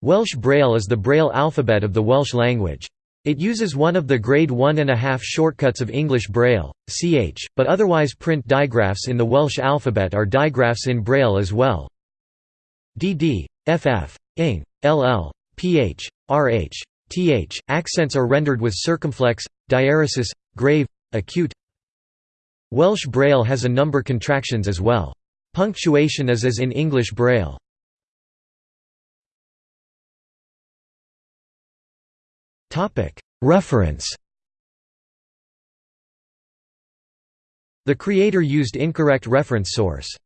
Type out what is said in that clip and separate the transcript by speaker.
Speaker 1: Welsh Braille is the Braille alphabet of the Welsh language. It uses one of the grade 1.5 shortcuts of English Braille, ch, but otherwise print digraphs in the Welsh alphabet are digraphs in Braille as well. dd, ff, ing, ll, ph, rh, th, accents are rendered with circumflex, diaeresis, grave, acute. Welsh Braille has a number contractions as well. Punctuation is as in English Braille. Reference The creator used incorrect reference source